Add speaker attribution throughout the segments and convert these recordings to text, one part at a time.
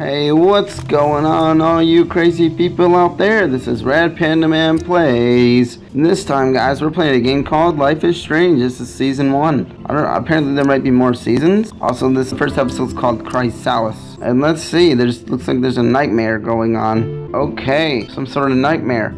Speaker 1: Hey, what's going on, all you crazy people out there? This is Red Panda Man Plays. And this time, guys, we're playing a game called Life is Strange. This is season one. I don't know. Apparently, there might be more seasons. Also, this first episode is called Chrysalis. And let's see. There's looks like there's a nightmare going on. Okay, some sort of nightmare.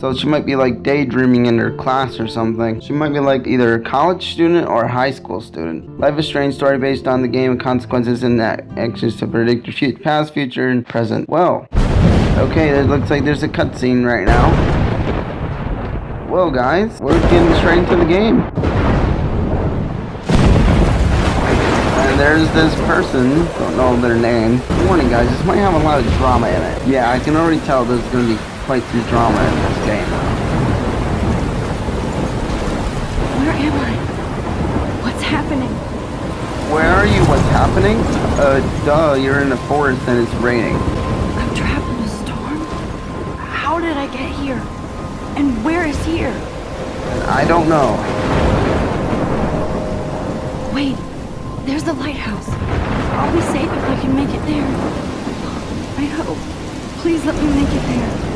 Speaker 1: So she might be like daydreaming in her class or something. She might be like either a college student or a high school student. Life is a Strange story based on the game and consequences and actions to predict your future, past, future, and present. Well, okay, it looks like there's a cutscene right now. Well, guys, we're getting straight into the game. And there's this person, don't know their name. Warning, guys, this might have a lot of drama in it. Yeah, I can already tell there's gonna be quite some drama in this game.
Speaker 2: Where am I? What's happening?
Speaker 1: Where are you? What's happening? Uh, duh, you're in a forest and it's raining.
Speaker 2: I'm trapped in a storm? How did I get here? And where is here?
Speaker 1: I don't know.
Speaker 2: Wait, there's the lighthouse. I'll be safe if I can make it there. I hope. Please let me make it there.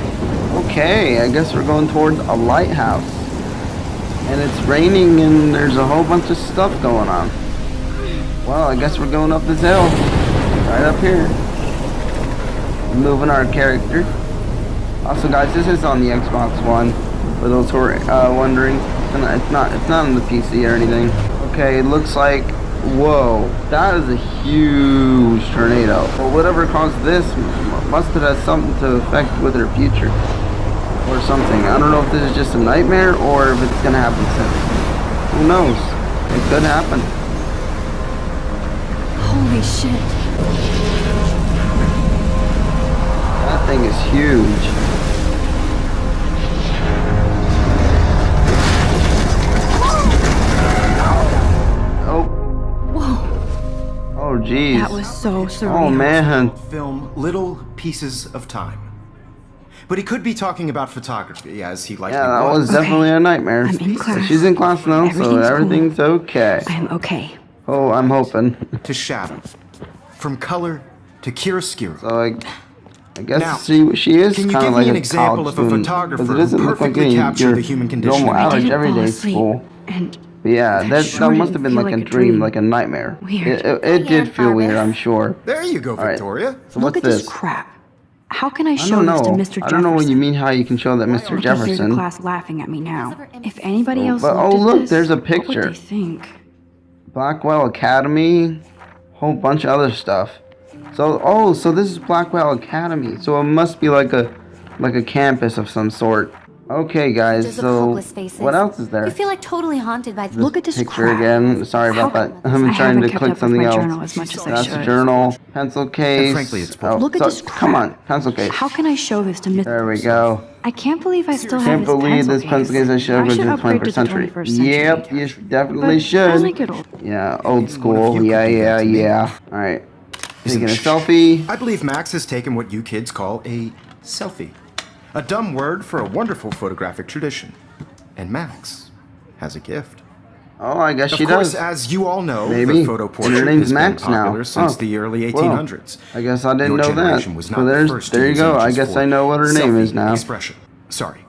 Speaker 1: Okay, I guess we're going towards a lighthouse. And it's raining and there's a whole bunch of stuff going on. Well, I guess we're going up this hill. Right up here. Moving our character. Also, guys, this is on the Xbox One. For those who are uh, wondering, it's not it's not on the PC or anything. Okay, it looks like whoa, that is a huge tornado. Well, whatever caused this must have had something to affect with her future or something. I don't know if this is just a nightmare or if it's gonna happen soon. Who knows? It could happen.
Speaker 2: Holy shit.
Speaker 1: That thing is huge. Oh.
Speaker 2: Whoa.
Speaker 1: Oh, jeez.
Speaker 2: That was so oh, surreal.
Speaker 1: Oh, man.
Speaker 3: Film Little Pieces of Time. But he could be talking about photography, as he likely
Speaker 1: Yeah, that
Speaker 3: was.
Speaker 1: was definitely a nightmare.
Speaker 2: I'm in class.
Speaker 1: She's in class now, so
Speaker 2: Everything's
Speaker 1: everything's okay.
Speaker 2: I'm okay.
Speaker 1: Oh, I'm hoping.
Speaker 3: To shadow. From color to chiaroscuro.
Speaker 1: So I, I guess
Speaker 3: Now,
Speaker 1: she she is kind of like
Speaker 3: an
Speaker 1: a
Speaker 3: example
Speaker 1: college
Speaker 3: of a
Speaker 1: student,
Speaker 3: photographer
Speaker 1: 'cause it
Speaker 3: who
Speaker 1: doesn't like
Speaker 3: perfectly
Speaker 1: any-
Speaker 3: captured
Speaker 1: your
Speaker 3: the human condition?
Speaker 1: Normal
Speaker 3: I
Speaker 1: average
Speaker 2: didn't fall
Speaker 1: everyday
Speaker 2: asleep,
Speaker 1: school.
Speaker 2: And
Speaker 1: But yeah,
Speaker 2: that
Speaker 1: that,
Speaker 2: sure
Speaker 1: that must have been like,
Speaker 2: like
Speaker 1: a
Speaker 2: a
Speaker 1: dream,
Speaker 2: dream.
Speaker 1: like a nightmare.
Speaker 2: Weird.
Speaker 1: It, it, it oh, did feel weird, I'm sure.
Speaker 3: There you go,
Speaker 1: right.
Speaker 3: Victoria.
Speaker 1: So
Speaker 2: look
Speaker 1: what's
Speaker 2: at
Speaker 1: this?
Speaker 2: this crap. How can I
Speaker 1: I
Speaker 2: show
Speaker 1: don't
Speaker 2: this to. Mr. Jefferson?
Speaker 1: I don't know what you mean how you can show that Mr.
Speaker 2: Look, here's the
Speaker 1: Jefferson.
Speaker 2: class laughing at me now. If anybody else
Speaker 1: But-
Speaker 2: looked
Speaker 1: oh, look,
Speaker 2: this,
Speaker 1: there's a picture.
Speaker 2: What
Speaker 1: picture.
Speaker 2: would they think?
Speaker 1: Blackwell Academy, whole bunch of other stuff. So oh, so this is Blackwell Academy. So it must be like a like a campus of some sort. Okay, guys.
Speaker 4: Pictures of
Speaker 1: So
Speaker 4: hopeless faces.
Speaker 1: what else is there?
Speaker 4: You feel like totally haunted by
Speaker 2: Look at this
Speaker 1: picture
Speaker 2: crap.
Speaker 1: again. Sorry about
Speaker 2: How-
Speaker 1: that. I'm
Speaker 2: I
Speaker 1: trying
Speaker 2: haven't
Speaker 1: to
Speaker 2: kept
Speaker 1: click
Speaker 2: up with
Speaker 1: something
Speaker 2: my
Speaker 1: else.
Speaker 2: journal as much as I
Speaker 1: That's
Speaker 2: should.
Speaker 1: a journal, pencil case.
Speaker 3: frankly, it's
Speaker 1: oh,
Speaker 2: Look at
Speaker 1: so-
Speaker 2: this crap.
Speaker 1: Come on, pencil case.
Speaker 2: How can I show this to Mr.
Speaker 1: There we go.
Speaker 2: I can't believe I still have
Speaker 1: Can't
Speaker 2: this
Speaker 1: believe
Speaker 2: pencil
Speaker 1: this pencil case I should have
Speaker 2: I
Speaker 1: went
Speaker 2: should
Speaker 1: to the 21st
Speaker 2: to the
Speaker 1: century.
Speaker 2: 21st century.
Speaker 1: Yep, you definitely
Speaker 2: But
Speaker 1: should.
Speaker 2: As I get old,
Speaker 1: Yeah, old school. Yeah, yeah,
Speaker 3: that to me.
Speaker 1: yeah. All right.
Speaker 3: Isn't
Speaker 1: Taking a selfie.
Speaker 3: I believe Max has taken what you kids call a selfie. A dumb word for a wonderful photographic tradition. And Max has a gift.
Speaker 1: Oh, I guess
Speaker 3: Of
Speaker 1: she
Speaker 3: course,
Speaker 1: does.
Speaker 3: as you all know,
Speaker 1: Maybe.
Speaker 3: the photo portrait
Speaker 1: name's
Speaker 3: has
Speaker 1: Max
Speaker 3: been popular
Speaker 1: now.
Speaker 3: since
Speaker 1: Oh.
Speaker 3: the early
Speaker 1: Well,
Speaker 3: 1800s.
Speaker 1: I guess I didn't
Speaker 3: Your
Speaker 1: know that.
Speaker 3: was not the
Speaker 1: there's,
Speaker 3: first
Speaker 1: there you go. I guess I know what her name is now.
Speaker 3: Expression. Sorry.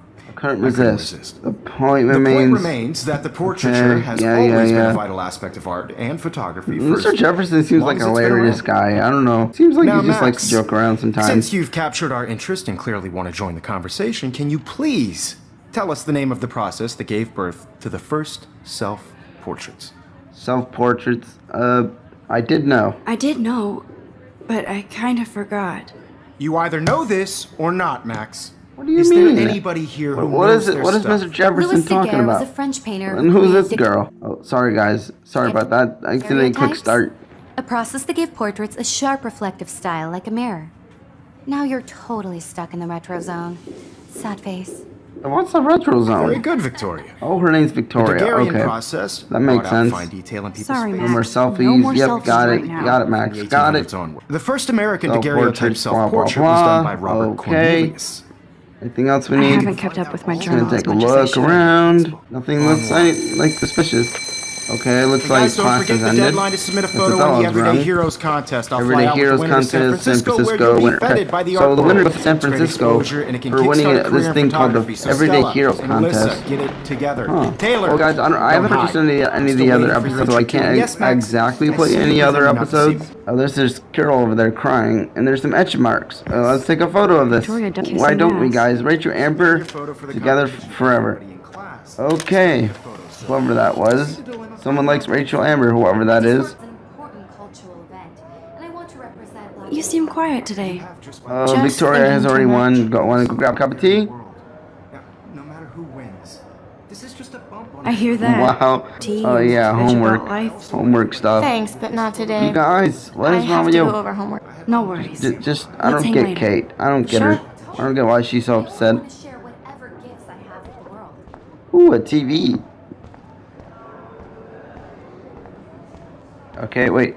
Speaker 1: Couldn't
Speaker 3: I
Speaker 1: resist.
Speaker 3: resist.
Speaker 1: The point
Speaker 3: The
Speaker 1: remains.
Speaker 3: point remains that the portraiture
Speaker 1: Okay,
Speaker 3: has
Speaker 1: yeah,
Speaker 3: always
Speaker 1: yeah,
Speaker 3: been a vital aspect of art and photography. for
Speaker 1: Mr.
Speaker 3: as
Speaker 1: Jefferson seems
Speaker 3: long
Speaker 1: like a
Speaker 3: it's
Speaker 1: hilarious guy. I don't know. Seems like
Speaker 3: Now,
Speaker 1: he just likes to joke around sometimes.
Speaker 3: Since you've captured our interest and clearly want to join the conversation, can you please tell us the name of the process that gave birth to the first self-portraits?
Speaker 1: Self-portraits. Uh, I did know.
Speaker 2: I did know, but I kind of forgot.
Speaker 3: You either know this or not, Max.
Speaker 1: What do you
Speaker 3: is
Speaker 1: mean?
Speaker 3: there anybody here who
Speaker 1: What- what
Speaker 3: knows
Speaker 1: is it?
Speaker 3: their
Speaker 1: What is
Speaker 3: stuff?
Speaker 1: Mr. Jefferson
Speaker 4: Louis
Speaker 1: talking
Speaker 4: Daguerre
Speaker 1: about?
Speaker 4: was a French painter.
Speaker 1: And who's this girl? Oh, sorry guys. Sorry about that. I accidentally clicked start.
Speaker 4: A process that gave portraits a sharp reflective style like a mirror. Now you're totally stuck in the retro zone. Sad face.
Speaker 1: What's the retro zone?
Speaker 3: Very good, Victoria.
Speaker 1: Oh, her name's
Speaker 3: The
Speaker 1: Victoria.
Speaker 3: Daguerrean
Speaker 1: Okay.
Speaker 3: process
Speaker 1: That makes sense.
Speaker 3: fine detail in people's
Speaker 2: Sorry,
Speaker 3: faces.
Speaker 1: No more selfies.
Speaker 2: No more
Speaker 1: yep,
Speaker 2: selfies
Speaker 1: got
Speaker 2: right
Speaker 1: it.
Speaker 2: now.
Speaker 1: Got it, Max.
Speaker 3: The
Speaker 1: Got it.
Speaker 3: The first American oh,
Speaker 1: Self-portraits,
Speaker 3: daguerreotype
Speaker 1: blah, blah,
Speaker 3: self-portrait was done by. Robert
Speaker 1: Okay.
Speaker 3: Cornelius.
Speaker 1: Anything else we need?
Speaker 2: I haven't kept up with my
Speaker 1: Gonna
Speaker 2: journal as
Speaker 1: take a
Speaker 2: much as I
Speaker 1: look around. Nothing looks like, like suspicious. Okay, it looks
Speaker 3: And
Speaker 1: like
Speaker 3: guys, don't
Speaker 1: class
Speaker 3: forget
Speaker 1: has
Speaker 3: the
Speaker 1: ended.
Speaker 3: deadline to submit a photo
Speaker 1: what
Speaker 3: in the Everyday
Speaker 1: wrong.
Speaker 3: Heroes contest. I'll
Speaker 1: Everyday
Speaker 3: fly out
Speaker 1: Heroes
Speaker 3: with the winner to San
Speaker 1: contest, San
Speaker 3: Francisco, where you'll
Speaker 1: winner.
Speaker 3: be feted by the
Speaker 1: So
Speaker 3: art
Speaker 1: the winner
Speaker 3: world.
Speaker 1: goes to San
Speaker 3: It's great
Speaker 1: Francisco
Speaker 3: exposure, and it
Speaker 1: for winning
Speaker 3: kickstart a
Speaker 1: it-
Speaker 3: career
Speaker 1: this thing called the.
Speaker 3: So
Speaker 1: Everyday
Speaker 3: Stella
Speaker 1: Heroes
Speaker 3: and Alyssa,
Speaker 1: contest.
Speaker 3: get it together.
Speaker 1: Huh.
Speaker 3: Taylor.
Speaker 1: Well, guys, I, don't, I haven't
Speaker 3: hide.
Speaker 1: watched any, any of the other
Speaker 3: waiting for your
Speaker 1: episodes, so I can't.
Speaker 3: Yes,
Speaker 1: exactly
Speaker 3: I
Speaker 1: play any other
Speaker 3: pretending not to see
Speaker 1: episodes. Oh, there's this girl over there crying, and there's some etch marks. Uh, let's take a photo of this.
Speaker 2: Victoria,
Speaker 1: Why don't we, guys? Rachel Amber
Speaker 3: Your photo
Speaker 1: together forever.
Speaker 3: Everybody in class.
Speaker 1: Okay, whoever that was. Someone likes Rachel Amber, whoever that is.
Speaker 4: It's an important cultural event, and I want to represent
Speaker 2: You seem quiet today.
Speaker 1: Uh,
Speaker 2: Just
Speaker 1: Victoria has already won.
Speaker 2: much.
Speaker 1: Go, want to grab a cup of tea?
Speaker 3: no matter who wins, this is just a bump
Speaker 2: I hear that.
Speaker 1: Wow.
Speaker 2: Tea
Speaker 1: Oh
Speaker 2: and
Speaker 1: yeah, homework. Homework stuff.
Speaker 5: Thanks, but not today.
Speaker 1: You guys, what
Speaker 5: I
Speaker 1: is wrong
Speaker 5: have
Speaker 1: with
Speaker 5: to
Speaker 1: you?
Speaker 5: go over homework.
Speaker 2: No worries.
Speaker 1: J- just, I
Speaker 2: Let's
Speaker 1: don't get
Speaker 2: later.
Speaker 1: Kate. I don't get
Speaker 2: Sure.
Speaker 1: her. I don't get why she's so upset.
Speaker 4: want to share whatever gifts I have with the world.
Speaker 1: Ooh, a TV. Okay, wait.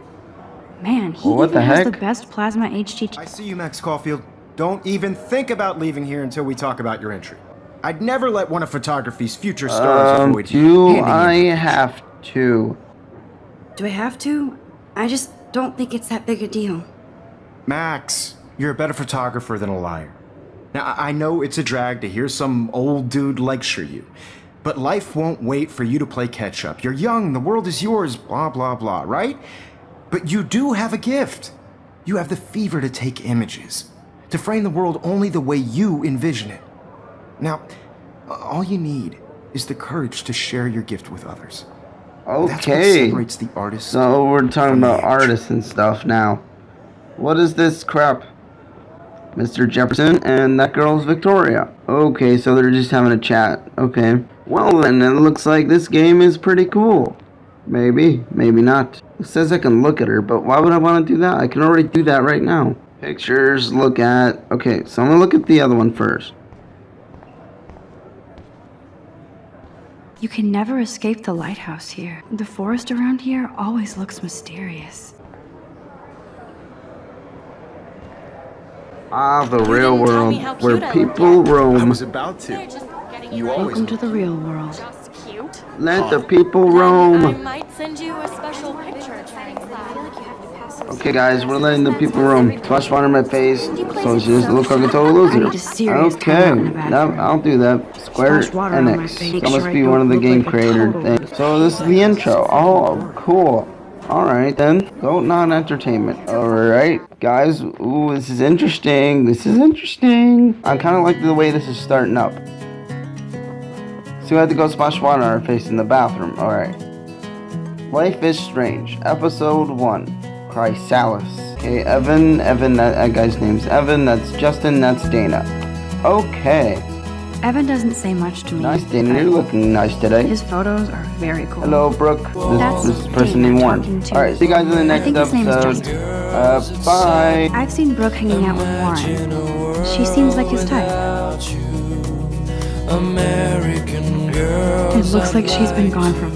Speaker 2: Man, he
Speaker 1: what
Speaker 2: even
Speaker 1: the
Speaker 2: has the best plasma HT.
Speaker 3: I see you, Max Caulfield. Don't even think about leaving here until we talk about your entry. I'd never let one of photography's future stars
Speaker 1: Um,
Speaker 3: avoid you.
Speaker 1: do I have to?
Speaker 2: Do I have to? I just don't think it's that big a deal.
Speaker 3: Max, you're a better photographer than a liar. Now, I I know it's a drag to hear some old dude lecture you, but life won't wait for you to play catch up. You're young, the world is yours, blah, blah, blah, right? But you do have a gift. You have the fever to take images, to frame the world only the way you envision it. Now, all you need is the courage to share your gift with others. That's what
Speaker 1: Okay.
Speaker 3: separates the artist.
Speaker 1: So we're talking about artists and stuff now. What is this crap? Mr. Jefferson and that girl's Victoria. Okay, so they're just having a chat. Okay. Well then, it looks like this game is pretty cool. Maybe, maybe not. It says I can look at her, but why would I want to do that? I can already do that right now. Pictures, look at... Okay, so I'm going to look at the other one first.
Speaker 2: You can never escape the lighthouse here. The forest around here always looks mysterious.
Speaker 1: Ah, the real world, where
Speaker 5: cute I look
Speaker 1: people
Speaker 5: yet.
Speaker 3: I
Speaker 1: roam.
Speaker 3: was about to. You always
Speaker 2: Welcome to the real world.
Speaker 5: Just cute.
Speaker 1: Let the people
Speaker 5: I
Speaker 1: roam.
Speaker 5: might send you a special picture.
Speaker 1: Okay, guys, we're letting the people roam. Splash water in my face, so she doesn't look like a total loser.
Speaker 2: need a serious
Speaker 1: Okay,
Speaker 2: timeout in the
Speaker 1: no. I'll do that. Square
Speaker 2: Splash water
Speaker 1: NX.
Speaker 2: face,
Speaker 1: That must be one of the game creator things. So this is the intro. Oh, cool. Alright then, go non entertainment. Alright, guys, ooh, this is interesting. This is interesting. I kind of like the way this is starting up. So we had to go splash water on our face in the bathroom. Alright. Life is Strange, Episode 1. Chrysalis. Okay, Evan, Evan, that, that guy's name's Evan, that's Justin, that's Dana. Okay.
Speaker 2: Evan doesn't say much to me.
Speaker 1: Nice, Dana, you're looking nice today.
Speaker 2: His photos are very cool.
Speaker 1: Hello, Brooke.
Speaker 2: That's
Speaker 1: This, this is person
Speaker 2: Dana
Speaker 1: you won. Alright, see you guys in the
Speaker 2: I
Speaker 1: next
Speaker 2: think his name is
Speaker 1: episode.
Speaker 2: Justin.
Speaker 1: Uh, bye.
Speaker 2: I've seen Brooke hanging out with Warren. She seems like his type.
Speaker 6: American girl.
Speaker 2: It looks like she's been gone for